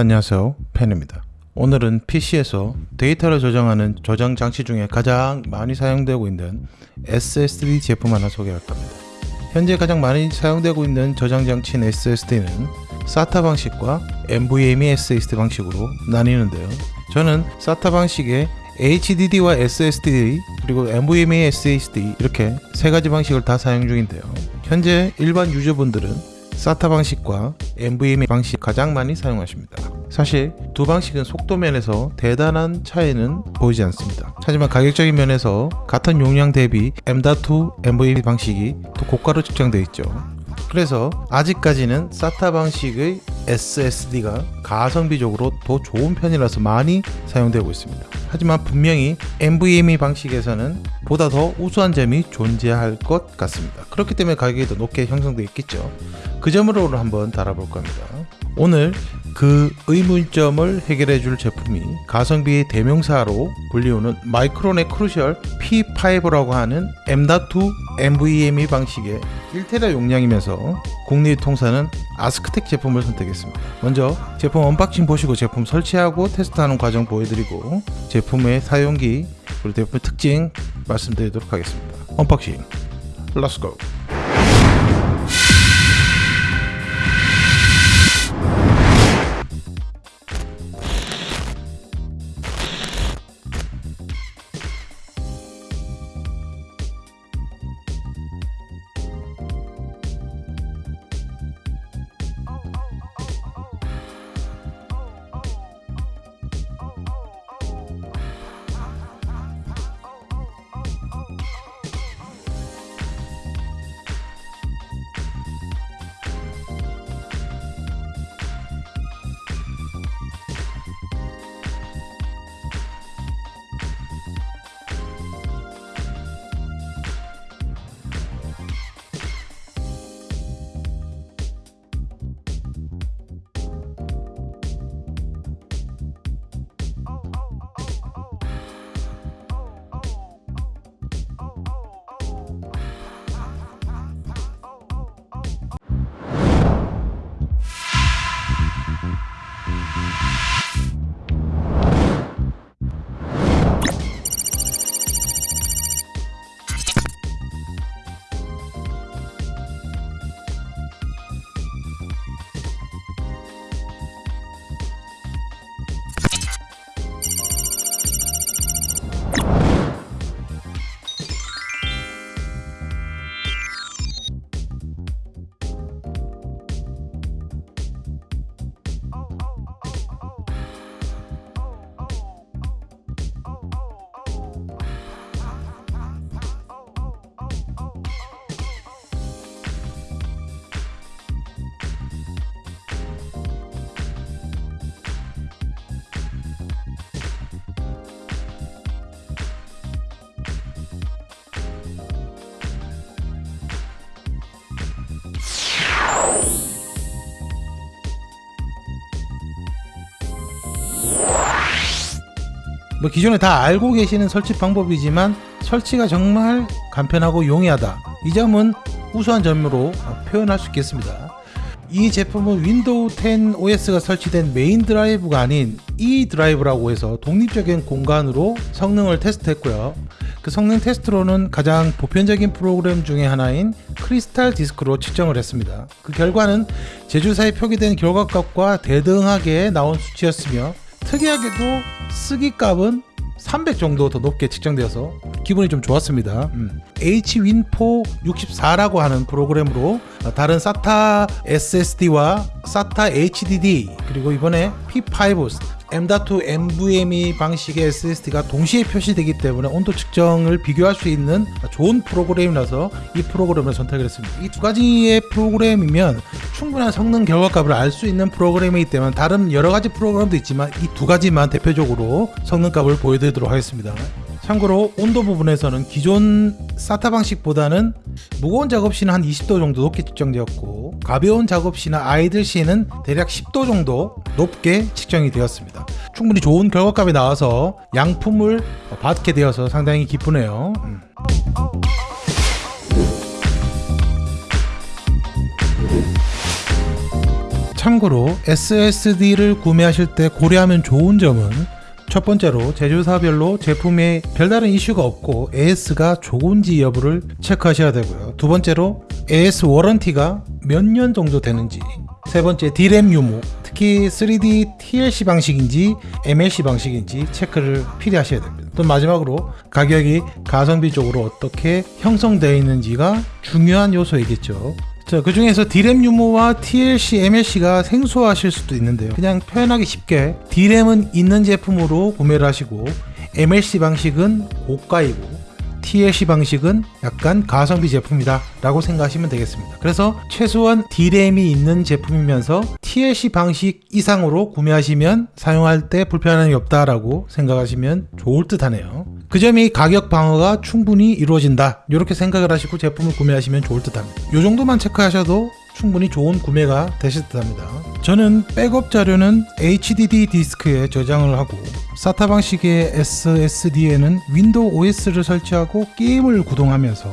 안녕하세요. 펜입니다. 오늘은 PC에서 데이터를 저장하는 저장 장치 중에 가장 많이 사용되고 있는 SSD 제품 하나 소개할 겁니다. 현재 가장 많이 사용되고 있는 저장 장치인 SSD는 SATA 방식과 NVMe SSD 방식으로 나뉘는데요. 저는 SATA 방식의 HDD와 SSD 그리고 NVMe SSD 이렇게 세 가지 방식을 다 사용 중인데요. 현재 일반 유저분들은 SATA 방식과 NVMe 방식 가장 많이 사용하십니다. 사실 두 방식은 속도 면에서 대단한 차이는 보이지 않습니다. 하지만 가격적인 면에서 같은 용량 대비 M.2 NVMe 방식이 더 고가로 측정되어 있죠. 그래서 아직까지는 SATA 방식의 SSD가 가성비적으로 더 좋은 편이라서 많이 사용되고 있습니다. 하지만 분명히 NVMe 방식에서는 보다 더 우수한 점이 존재할 것 같습니다. 그렇기 때문에 가격이 더 높게 형성되어 있겠죠. 그 점으로 한번 다뤄볼 겁니다. 오늘 그 의문점을 해결해 줄 제품이 가성비의 대명사로 불리우는 마이크론의 Crucial P5라고 하는 M.2 NVMe 방식의 1테라 용량이면서 국내 유통사는 아스크텍 제품을 선택했습니다. 먼저 제품 unboxing 보시고 제품 설치하고 테스트하는 과정 보여드리고 제품의 사용기 그리고 제품 특징 말씀드리도록 하겠습니다. unboxing let's go 뭐 기존에 다 알고 계시는 설치 방법이지만 설치가 정말 간편하고 용이하다. 이 점은 우수한 점으로 표현할 수 있겠습니다. 이 제품은 윈도우 10 OS가 설치된 main drive가 아닌 E drive라고 해서 독립적인 공간으로 성능을 테스트했고요. 그 성능 테스트로는 가장 보편적인 프로그램 중에 하나인 크리스탈 디스크로 측정을 했습니다. 그 결과는 제조사에 표기된 결과값과 대등하게 나온 수치였으며 특이하게도 쓰기 값은 300 정도 더 높게 측정되어서 기분이 좀 좋았습니다 음. Hwin4 64라고 하는 프로그램으로 다른 SATA SSD와 SATA HDD 그리고 이번에 P5 M.2 NVMe 방식의 SSD가 동시에 표시되기 때문에 온도 측정을 비교할 수 있는 좋은 프로그램이라서 이 프로그램을 선택을 했습니다. 이 두 가지의 프로그램이면 충분한 성능 결과값을 알 수 있는 프로그램이기 때문에 다른 여러 가지 프로그램도 있지만 이 두 가지만 대표적으로 성능값을 보여드리도록 하겠습니다 참고로 온도 부분에서는 기존 사타 방식보다는 무거운 작업 시는 한 20도 정도 높게 측정되었고 가벼운 작업 시나 아이들 시는 대략 10도 정도 높게 측정이 되었습니다 충분히 좋은 결과값이 나와서 양품을 받게 되어서 상당히 기쁘네요 음. 참고로 SSD를 구매하실 때 고려하면 좋은 점은 첫 번째로 제조사별로 제품에 별다른 이슈가 없고 AS가 좋은지 여부를 체크하셔야 되고요. 두 번째로 AS 워런티가 몇 년 정도 되는지 세 번째 D램 유무 특히 3D TLC 방식인지 MLC 방식인지 체크를 필히 하셔야 됩니다. 또 마지막으로 가격이 가성비 쪽으로 어떻게 형성되어 있는지가 중요한 요소이겠죠. 자, 그 중에서 D램 유무와 TLC, MLC가 생소하실 수도 있는데요. 그냥 표현하기 쉽게 D램은 있는 제품으로 구매를 하시고 MLC 방식은 고가이고 TLC 방식은 약간 가성비 제품이다 라고 생각하시면 되겠습니다. 그래서 최소한 D램이 있는 제품이면서 TLC 방식 이상으로 구매하시면 사용할 때 불편함이 없다라고 생각하시면 좋을 듯 하네요. 그 점이 가격 방어가 충분히 이루어진다. 이렇게 생각을 하시고 제품을 구매하시면 좋을 듯 합니다. 이 정도만 체크하셔도 충분히 좋은 구매가 되실 듯 합니다. 저는 백업 자료는 HDD 디스크에 저장을 하고 SATA 방식의 SSD에는 윈도우 OS를 설치하고 게임을 구동하면서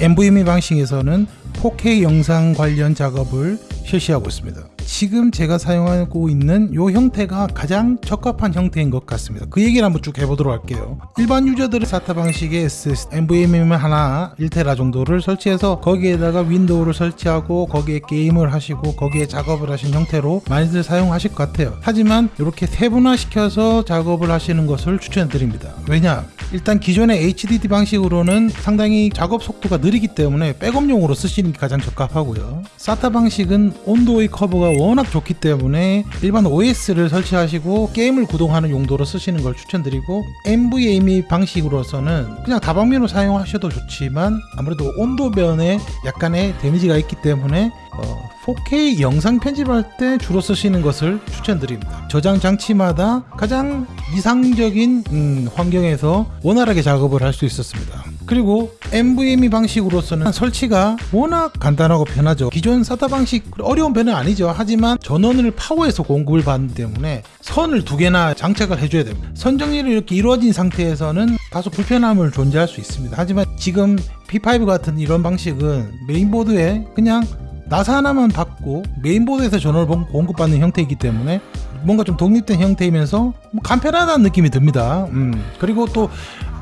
NVMe 방식에서는 4K 영상 관련 작업을 실시하고 있습니다. 지금 제가 사용하고 있는 이 형태가 가장 적합한 형태인 것 같습니다. 그 얘기를 한번 쭉 해보도록 할게요. 일반 유저들은 SATA 방식의 SS, NVMe 하나 1테라 정도를 설치해서 거기에다가 윈도우를 설치하고 거기에 게임을 하시고 거기에 작업을 하신 형태로 많이들 사용하실 것 같아요. 하지만 이렇게 세분화시켜서 작업을 하시는 것을 추천드립니다. 왜냐? 일단 기존의 HDD 방식으로는 상당히 작업 속도가 느리기 때문에 백업용으로 쓰시는 게 가장 적합하고요. SATA 방식은 온도의 커버가 워낙 좋기 때문에 일반 OS를 설치하시고 게임을 구동하는 용도로 쓰시는 걸 추천드리고 NVMe 방식으로서는 그냥 다방면으로 사용하셔도 좋지만 아무래도 온도변에 약간의 데미지가 있기 때문에 어, 4K 영상 편집할 때 주로 쓰시는 것을 추천드립니다. 저장 장치마다 가장 이상적인 음, 환경에서 원활하게 작업을 할 수 있었습니다. 그리고 NVMe 방식으로서는 설치가 워낙 간단하고 편하죠. 기존 SATA 방식 어려운 배는 아니죠. 하지만 전원을 파워에서 공급을 받기 때문에 선을 두 개나 장착을 해줘야 됩니다. 선 정리를 이렇게 이루어진 상태에서는 다소 불편함을 존재할 수 있습니다. 하지만 지금 P5 같은 이런 방식은 메인보드에 그냥 나사 하나만 박고 메인보드에서 전원을 공급받는 형태이기 때문에 뭔가 좀 독립된 형태이면서 뭐 간편하다는 느낌이 듭니다. 음. 그리고 또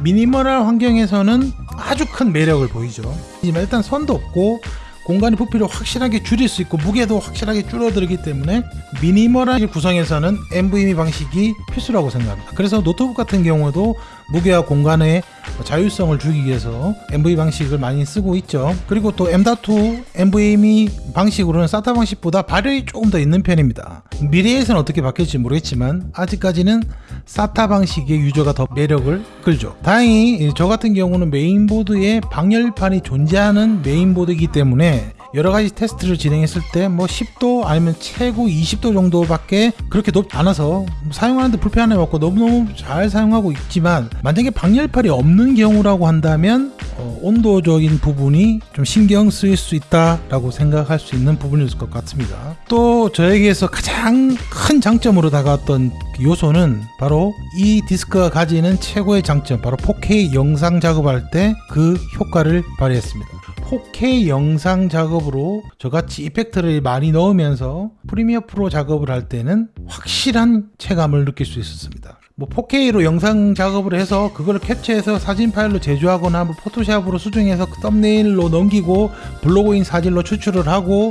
미니멀한 환경에서는 아주 큰 매력을 보이죠. 일단 선도 없고 공간의 부피를 확실하게 줄일 수 있고 무게도 확실하게 줄어들기 때문에 미니멀한 구성에서는 NVMe 방식이 필수라고 생각합니다. 그래서 노트북 같은 경우도 무게와 공간의 자율성을 주기 위해서 NV 방식을 많이 쓰고 있죠. 그리고 또 M.2 NVMe 방식으로는 SATA 방식보다 발열이 조금 더 있는 편입니다. 미래에서는 어떻게 바뀔지 모르겠지만 아직까지는 SATA 방식의 유저가 더 매력을 끌죠. 다행히 저 같은 경우는 메인보드에 방열판이 존재하는 메인보드이기 때문에 여러 가지 테스트를 진행했을 때 뭐 10도 아니면 최고 20도 정도밖에 그렇게 높지 않아서 사용하는데 불편함이 없고 너무너무 잘 사용하고 있지만 만약에 방열판이 없는 경우라고 한다면 어, 온도적인 부분이 좀 신경 쓰일 수 있다라고 생각할 수 있는 부분일 것 같습니다. 또 저에게서 가장 큰 장점으로 다가왔던 그 요소는 바로 이 디스크가 가지는 최고의 장점, 바로 4K 영상 작업할 때 그 효과를 발휘했습니다. 4K 영상 작업으로 저같이 effect를 많이 넣으면서 Premiere Pro 작업을 할 때는 확실한 체감을 느낄 수 있었습니다. 뭐 4K로 영상 작업을 해서 그걸 캡처해서 사진 파일로 제조하거나 뭐 Photoshop으로 수정해서 그 thumbnail로 넘기고 블로그인 사진로 추출을 하고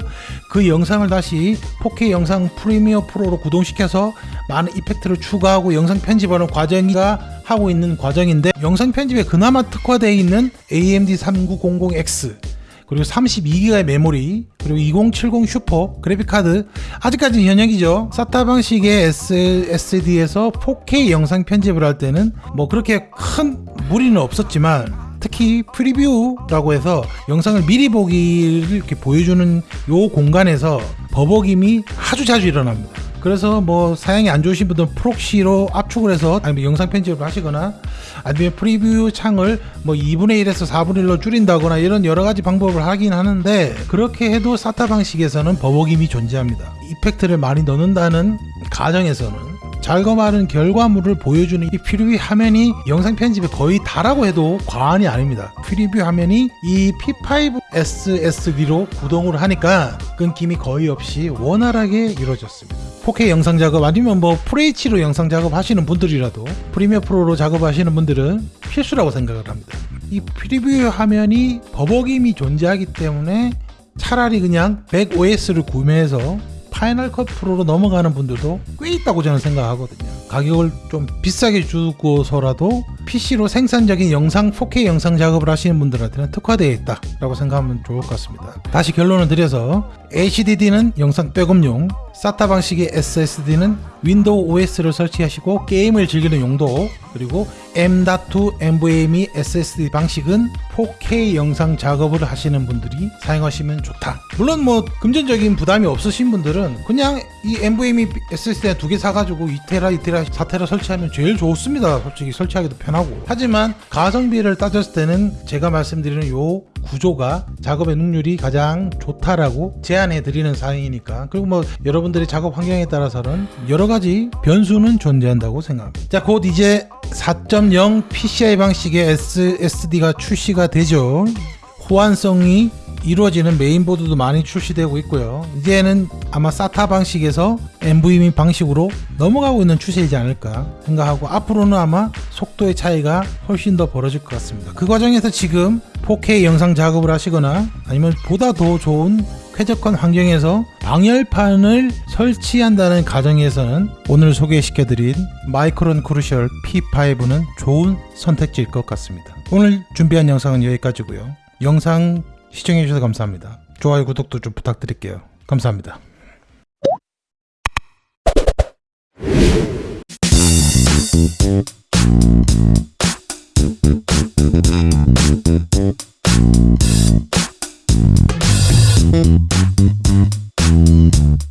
그 영상을 다시 4K 영상 Premiere Pro로 구동시켜서 많은 effect를 추가하고 영상 편집하는 과정이 제가 하고 있는 과정인데 영상 편집에 그나마 특화되어 있는 AMD 3900X 그리고 32기가의 메모리 그리고 2070 슈퍼 그래픽카드. 아직까지 현역이죠. SATA 방식의 SSD에서 4K 영상 편집을 할 때는 뭐 그렇게 큰 무리는 없었지만 특히 preview라고 해서 영상을 미리 보기를 이렇게 보여주는 요 공간에서 버벅임이 아주 자주 일어납니다 그래서 뭐 사양이 안 좋으신 분들은 proxy로 압축을 해서 아니면 영상 편집을 하시거나 아니면 preview 창을 뭐 2분의 1에서 4분의 1로 줄인다거나 이런 여러 가지 방법을 하긴 하는데 그렇게 해도 SATA 방식에서는 버벅임이 존재합니다. effect를 많이 넣는다는 가정에서는 작업하는 결과물을 보여주는 이 preview 화면이 영상 편집에 거의 다라고 해도 과언이 아닙니다. preview 화면이 이 P5 SSD로 구동을 하니까 끊김이 거의 없이 원활하게 이루어졌습니다. 4K 영상 작업 아니면 뭐 FHD로 영상 작업 하시는 분들이라도 Premiere Pro로 작업하시는 분들은 필수라고 생각을 합니다. 이 preview 화면이 버벅임이 존재하기 때문에 차라리 그냥 macOS를 구매해서 Final Cut Pro로 넘어가는 분들도 꽤 있다고 저는 생각하거든요. 가격을 좀 비싸게 주고서라도 PC로 생산적인 영상 4K 영상 작업을 하시는 분들한테는 특화되어 있다 라고 생각하면 좋을 것 같습니다. 다시 결론을 드려서 HDD는 영상 백업용, SATA 방식의 SSD는 윈도우 OS를 설치하시고 게임을 즐기는 용도, 그리고 M.2 NVMe SSD 방식은 4K 영상 작업을 하시는 분들이 사용하시면 좋다. 물론 뭐 금전적인 부담이 없으신 분들은 그냥 이 NVMe SSD 두 개 사가지고 2테라, 2테라, 4테라 설치하면 제일 좋습니다. 솔직히 설치하기도 편하고. 하지만 가성비를 따졌을 때는 제가 말씀드리는 요 구조가 작업의 능률이 가장 좋다라고 제안해 드리는 사항이니까 그리고 뭐 여러분들의 작업 환경에 따라서는 여러 가지 변수는 존재한다고 생각합니다. 자, 곧 이제 4.0 PCI 방식의 SSD가 출시가 되죠. 호환성이 이루어지는 메인보드도 많이 출시되고 있고요. 이제는 아마 SATA 방식에서 NVMe 방식으로 넘어가고 있는 추세이지 않을까 생각하고 앞으로는 아마 속도의 차이가 훨씬 더 벌어질 것 같습니다. 그 과정에서 지금 4K 영상 작업을 하시거나 아니면 보다 더 좋은 쾌적한 환경에서 방열판을 설치한다는 가정에서는 오늘 소개시켜드린 Micron Crucial P5는 좋은 선택지일 것 같습니다. 오늘 준비한 영상은 여기까지고요. 영상 시청해주셔서 감사합니다. 좋아요, 구독도 좀 부탁드릴게요. 감사합니다. Thank you.